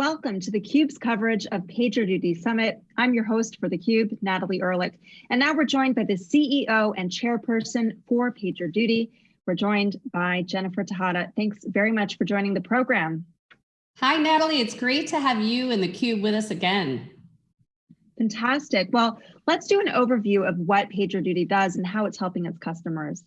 Welcome to theCUBE's coverage of PagerDuty Summit. I'm your host for theCUBE, Natalie Ehrlich. And now we're joined by the CEO and chairperson for PagerDuty. We're joined by Jennifer Tejada. Thanks very much for joining the program. Hi, Natalie. It's great to have you and theCUBE with us again. Fantastic. Well, let's do an overview of what PagerDuty does and how it's helping its customers.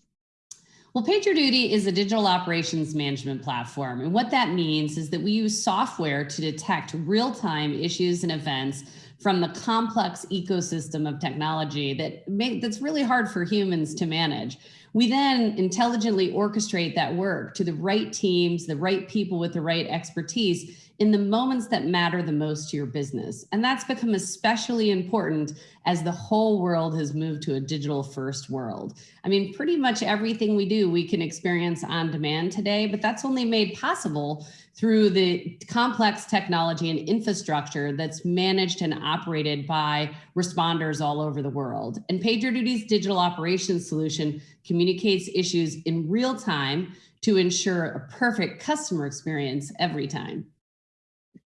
Well, PagerDuty is a digital operations management platform. And what that means is that we use software to detect real-time issues and events from the complex ecosystem of technology that that's really hard for humans to manage. We then intelligently orchestrate that work to the right teams, the right people with the right expertise in the moments that matter the most to your business. And that's become especially important as the whole world has moved to a digital first world. I mean, pretty much everything we do, we can experience on demand today, but that's only made possible through the complex technology and infrastructure that's managed and operated by responders all over the world. And PagerDuty's digital operations solution communicates issues in real time to ensure a perfect customer experience every time.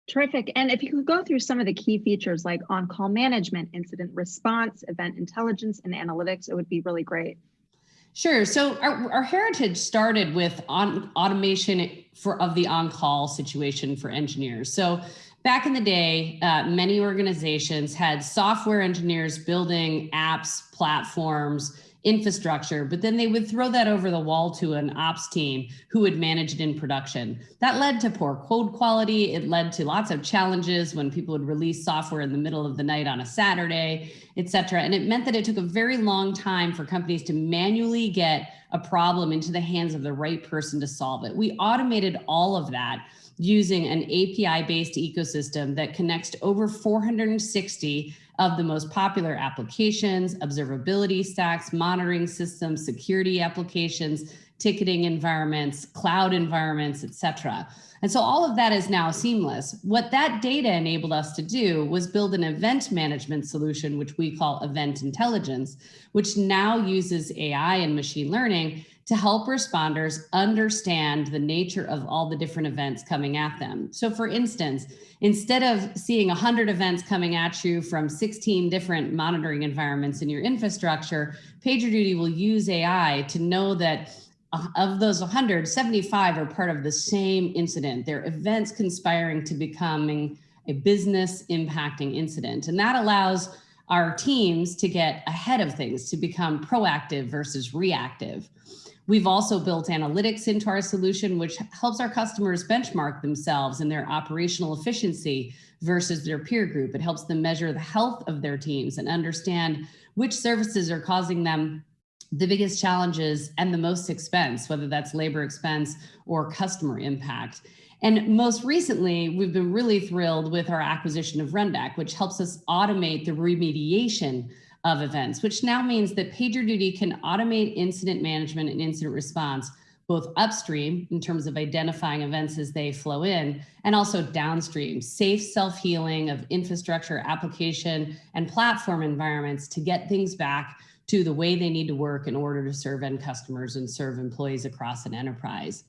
Terrific. And if you could go through some of the key features like on-call management, incident response, event intelligence, and analytics, it would be really great. Sure. So our, our heritage started with on, automation for of the on-call situation for engineers. So back in the day, uh, many organizations had software engineers building apps, platforms, infrastructure, but then they would throw that over the wall to an ops team who would manage it in production. That led to poor code quality. It led to lots of challenges when people would release software in the middle of the night on a Saturday, et cetera. And it meant that it took a very long time for companies to manually get a problem into the hands of the right person to solve it. We automated all of that using an API-based ecosystem that connects to over 460 of the most popular applications, observability stacks, monitoring systems, security applications, ticketing environments, cloud environments, etc. And so all of that is now seamless. What that data enabled us to do was build an event management solution, which we call Event Intelligence, which now uses AI and machine learning to help responders understand the nature of all the different events coming at them. So for instance, instead of seeing 100 events coming at you from 16 different monitoring environments in your infrastructure, PagerDuty will use AI to know that of those 100, 75 are part of the same incident. They're events conspiring to becoming a business impacting incident. And that allows our teams to get ahead of things, to become proactive versus reactive. We've also built analytics into our solution, which helps our customers benchmark themselves and their operational efficiency versus their peer group. It helps them measure the health of their teams and understand which services are causing them the biggest challenges and the most expense, whether that's labor expense or customer impact. And most recently, we've been really thrilled with our acquisition of Rundeck, which helps us automate the remediation of events, which now means that PagerDuty can automate incident management and incident response both upstream in terms of identifying events as they flow in and also downstream, safe self-healing of infrastructure, application, and platform environments to get things back to the way they need to work in order to serve end customers and serve employees across an enterprise.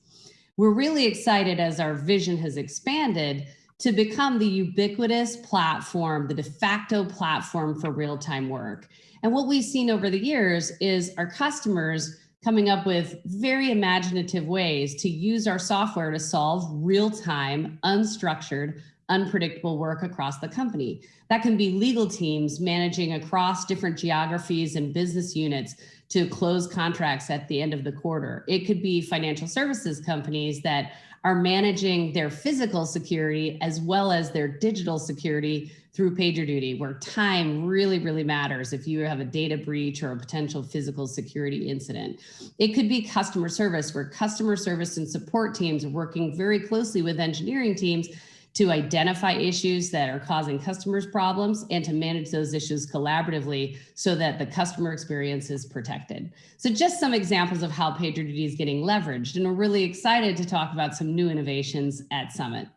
We're really excited as our vision has expanded to become the ubiquitous platform, the de facto platform for real-time work. And what we've seen over the years is our customers coming up with very imaginative ways to use our software to solve real-time, unstructured, unpredictable work across the company. That can be legal teams managing across different geographies and business units to close contracts at the end of the quarter. It could be financial services companies that are managing their physical security as well as their digital security through PagerDuty, where time really, really matters if you have a data breach or a potential physical security incident. It could be customer service, where customer service and support teams are working very closely with engineering teams to identify issues that are causing customers problems and to manage those issues collaboratively so that the customer experience is protected. So just some examples of how PagerDuty is getting leveraged and we're really excited to talk about some new innovations at Summit.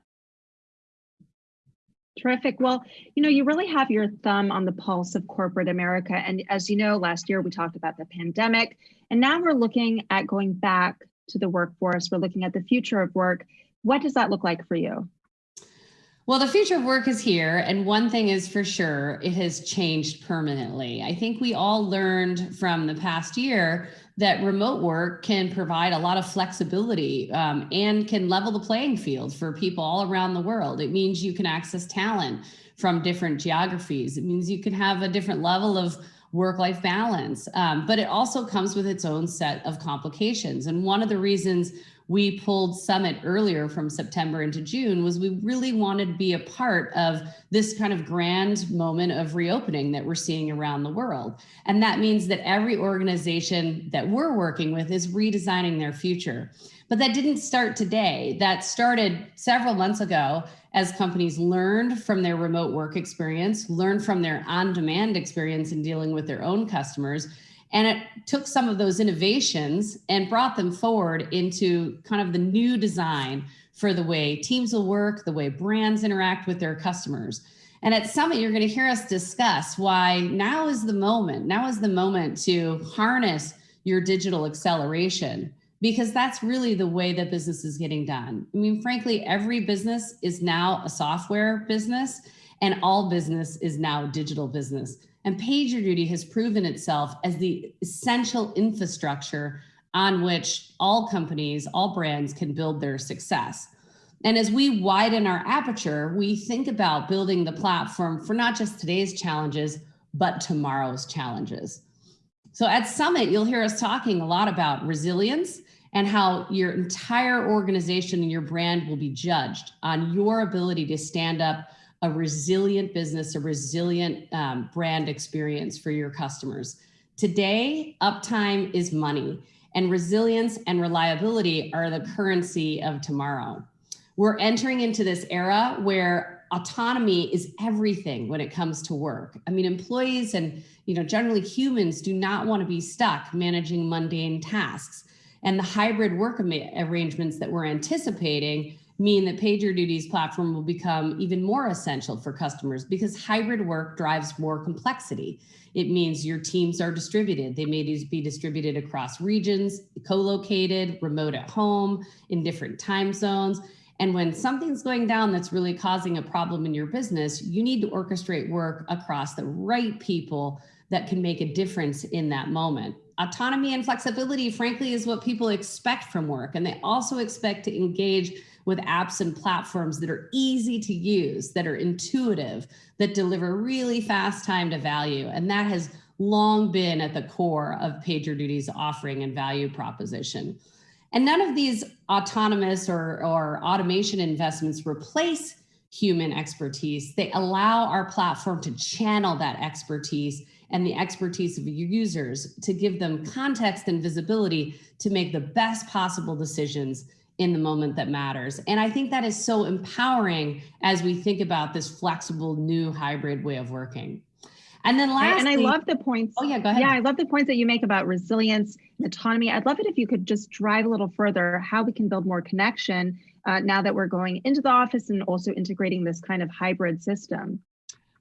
Terrific. Well, you know, you really have your thumb on the pulse of corporate America. And as you know, last year we talked about the pandemic, and now we're looking at going back to the workforce. We're looking at the future of work. What does that look like for you? Well, the future of work is here. And one thing is for sure, it has changed permanently. I think we all learned from the past year that remote work can provide a lot of flexibility um, and can level the playing field for people all around the world. It means you can access talent from different geographies. It means you can have a different level of work-life balance, um, but it also comes with its own set of complications. And one of the reasons we pulled Summit earlier from September into June was we really wanted to be a part of this kind of grand moment of reopening that we're seeing around the world. And that means that every organization that we're working with is redesigning their future. But that didn't start today. That started several months ago as companies learned from their remote work experience, learned from their on-demand experience in dealing with their own customers, and it took some of those innovations and brought them forward into kind of the new design for the way teams will work, the way brands interact with their customers. And at Summit, you're going to hear us discuss why now is the moment. Now is the moment to harness your digital acceleration because that's really the way that business is getting done. I mean, frankly, every business is now a software business and all business is now digital business. And PagerDuty has proven itself as the essential infrastructure on which all companies, all brands can build their success. And as we widen our aperture, we think about building the platform for not just today's challenges, but tomorrow's challenges. So at Summit, you'll hear us talking a lot about resilience and how your entire organization and your brand will be judged on your ability to stand up a resilient business, a resilient um, brand experience for your customers. Today, uptime is money and resilience and reliability are the currency of tomorrow. We're entering into this era where autonomy is everything when it comes to work. I mean, employees and you know generally humans do not want to be stuck managing mundane tasks. And the hybrid work arrangements that we're anticipating mean that PagerDuty's platform will become even more essential for customers because hybrid work drives more complexity. It means your teams are distributed. They may be distributed across regions, co-located, remote at home, in different time zones. And when something's going down that's really causing a problem in your business, you need to orchestrate work across the right people that can make a difference in that moment. Autonomy and flexibility, frankly, is what people expect from work. And they also expect to engage with apps and platforms that are easy to use, that are intuitive, that deliver really fast time to value. And that has long been at the core of PagerDuty's offering and value proposition. And none of these autonomous or, or automation investments replace human expertise. They allow our platform to channel that expertise and the expertise of your users to give them context and visibility to make the best possible decisions in the moment that matters. And I think that is so empowering as we think about this flexible new hybrid way of working. And then lastly, and I love the points. Oh yeah, go ahead. Yeah, I love the points that you make about resilience and autonomy. I'd love it if you could just drive a little further how we can build more connection uh, now that we're going into the office and also integrating this kind of hybrid system.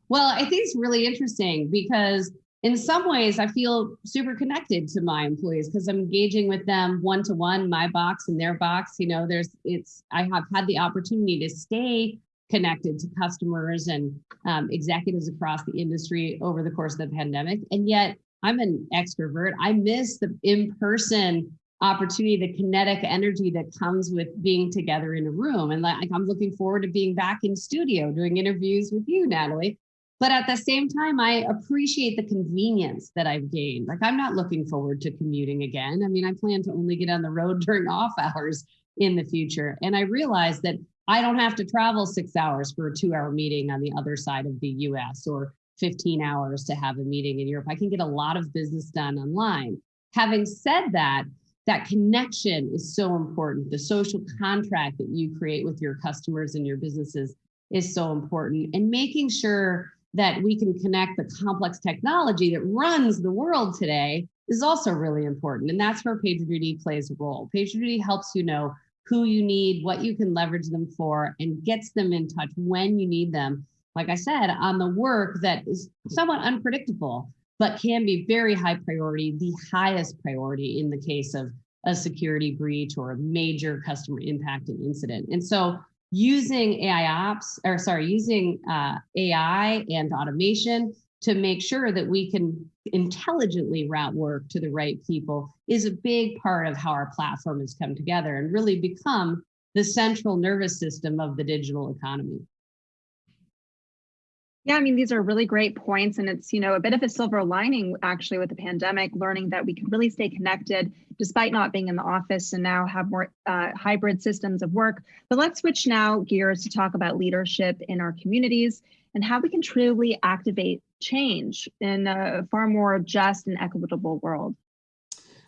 Well, I think it's really interesting because in some ways I feel super connected to my employees because I'm engaging with them one to one, my box and their box. You know, there's it's I have had the opportunity to stay connected to customers and um, executives across the industry over the course of the pandemic. And yet I'm an extrovert. I miss the in-person opportunity, the kinetic energy that comes with being together in a room. And like I'm looking forward to being back in studio doing interviews with you, Natalie. But at the same time, I appreciate the convenience that I've gained. Like I'm not looking forward to commuting again. I mean, I plan to only get on the road during off hours in the future. And I realize that I don't have to travel six hours for a two hour meeting on the other side of the US or 15 hours to have a meeting in Europe. I can get a lot of business done online. Having said that, that connection is so important. The social contract that you create with your customers and your businesses is so important. And making sure that we can connect the complex technology that runs the world today is also really important. And that's where PagerDuty plays a role. PagerDuty helps you know who you need, what you can leverage them for, and gets them in touch when you need them. Like I said, on the work that is somewhat unpredictable, but can be very high priority, the highest priority in the case of a security breach or a major customer impact and incident. And so using AI ops, or sorry, using uh, AI and automation to make sure that we can intelligently route work to the right people is a big part of how our platform has come together and really become the central nervous system of the digital economy. Yeah, I mean, these are really great points. And it's, you know, a bit of a silver lining actually with the pandemic, learning that we can really stay connected despite not being in the office and now have more uh, hybrid systems of work. But let's switch now gears to talk about leadership in our communities and how we can truly activate change in a far more just and equitable world.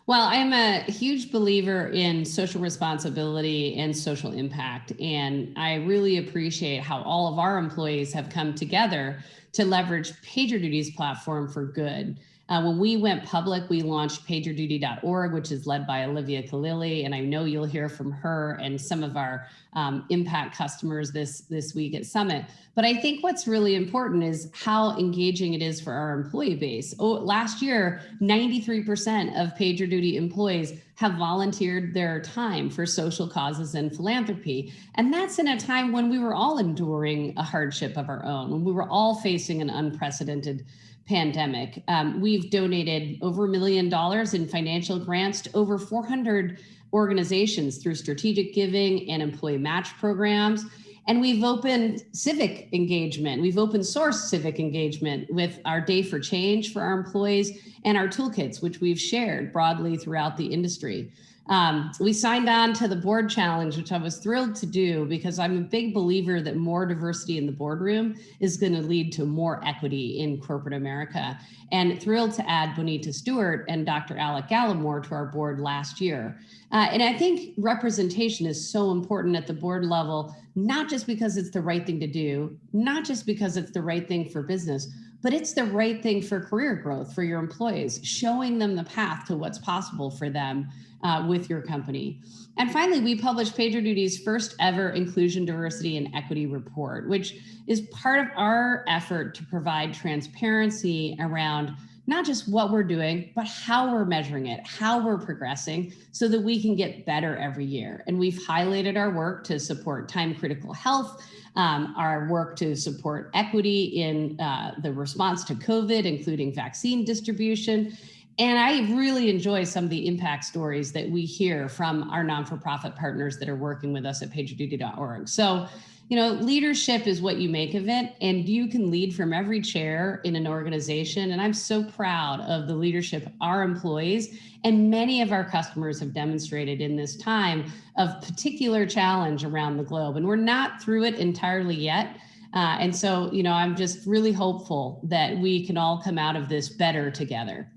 Well, I'm a huge believer in social responsibility and social impact. And I really appreciate how all of our employees have come together to leverage PagerDuty's platform for good. Uh, when we went public, we launched pagerduty.org, which is led by Olivia Khalili, and I know you'll hear from her and some of our um, impact customers this, this week at Summit. But I think what's really important is how engaging it is for our employee base. Oh, last year, 93% of PagerDuty employees have volunteered their time for social causes and philanthropy. And that's in a time when we were all enduring a hardship of our own, when we were all facing an unprecedented pandemic. Um, we've donated over a million dollars in financial grants to over 400 organizations through strategic giving and employee match programs. And we've opened civic engagement. We've open sourced civic engagement with our Day for Change for our employees and our toolkits, which we've shared broadly throughout the industry. Um, we signed on to the board challenge, which I was thrilled to do because I'm a big believer that more diversity in the boardroom is going to lead to more equity in corporate America. And thrilled to add Bonita Stewart and Dr. Alec Gallimore to our board last year. Uh, and I think representation is so important at the board level, not just because it's the right thing to do, not just because it's the right thing for business, but it's the right thing for career growth for your employees, showing them the path to what's possible for them uh, with your company. And finally, we published PagerDuty's first ever inclusion, diversity, and equity report, which is part of our effort to provide transparency around not just what we're doing, but how we're measuring it, how we're progressing so that we can get better every year. And we've highlighted our work to support time critical health, um, our work to support equity in uh, the response to COVID, including vaccine distribution. And I really enjoy some of the impact stories that we hear from our non-for-profit partners that are working with us at pagerduty.org. So you know, leadership is what you make of it, and you can lead from every chair in an organization. And I'm so proud of the leadership our employees and many of our customers have demonstrated in this time of particular challenge around the globe. And we're not through it entirely yet. Uh, and so, you know, I'm just really hopeful that we can all come out of this better together.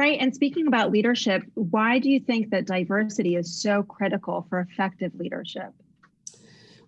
Right. And speaking about leadership, why do you think that diversity is so critical for effective leadership?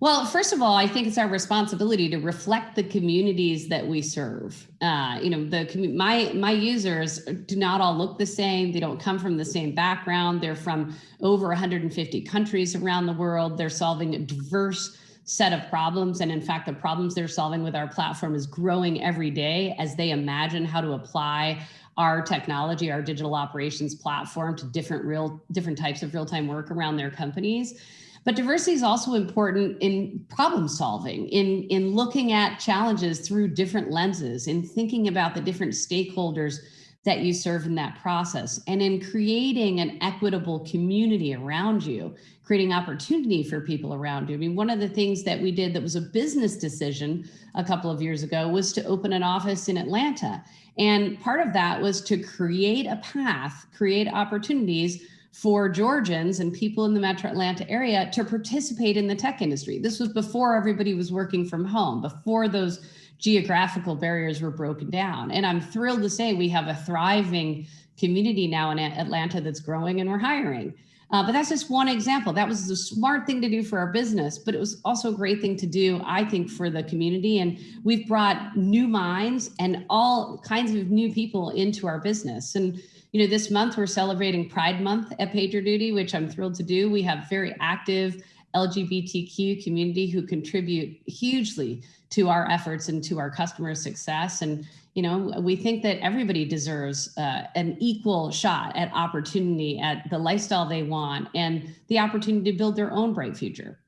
Well, first of all, I think it's our responsibility to reflect the communities that we serve. Uh, you know, the my my users do not all look the same. They don't come from the same background. They're from over 150 countries around the world. They're solving a diverse set of problems. And in fact, the problems they're solving with our platform is growing every day as they imagine how to apply our technology, our digital operations platform to different real different types of real-time work around their companies. But diversity is also important in problem solving, in, in looking at challenges through different lenses, in thinking about the different stakeholders that you serve in that process, and in creating an equitable community around you, creating opportunity for people around you. I mean, one of the things that we did that was a business decision a couple of years ago was to open an office in Atlanta. And part of that was to create a path, create opportunities for Georgians and people in the metro Atlanta area to participate in the tech industry. This was before everybody was working from home, before those geographical barriers were broken down. And I'm thrilled to say we have a thriving community now in Atlanta that's growing and we're hiring. Uh, but that's just one example. That was a smart thing to do for our business, but it was also a great thing to do, I think, for the community. And we've brought new minds and all kinds of new people into our business. And you know, this month we're celebrating Pride Month at PagerDuty, which I'm thrilled to do. We have very active LGBTQ community who contribute hugely to our efforts and to our customer success. And, you know, we think that everybody deserves uh, an equal shot at opportunity, at the lifestyle they want, and the opportunity to build their own bright future.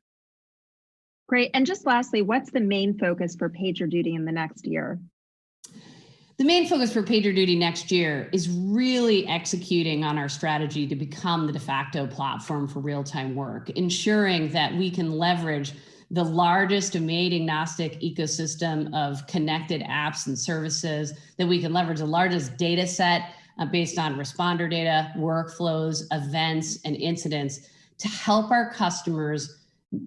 Great. And just lastly, what's the main focus for PagerDuty in the next year? The main focus for PagerDuty next year is really executing on our strategy to become the de facto platform for real-time work, ensuring that we can leverage the largest domain agnostic ecosystem of connected apps and services, that we can leverage the largest data set uh, based on responder data, workflows, events, and incidents to help our customers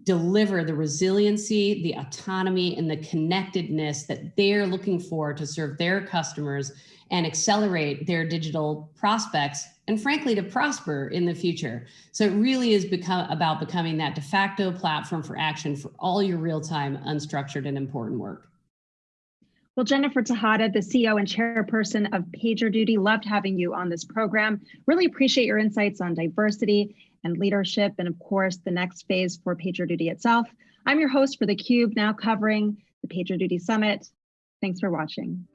deliver the resiliency, the autonomy, and the connectedness that they're looking for to serve their customers and accelerate their digital prospects and frankly to prosper in the future. So it really is become about becoming that de facto platform for action for all your real-time unstructured and important work. Well, Jennifer Tejada, the CEO and chairperson of PagerDuty, loved having you on this program. Really appreciate your insights on diversity and leadership, and of course, the next phase for PagerDuty itself. I'm your host for theCUBE, now covering the PagerDuty Summit. Thanks for watching.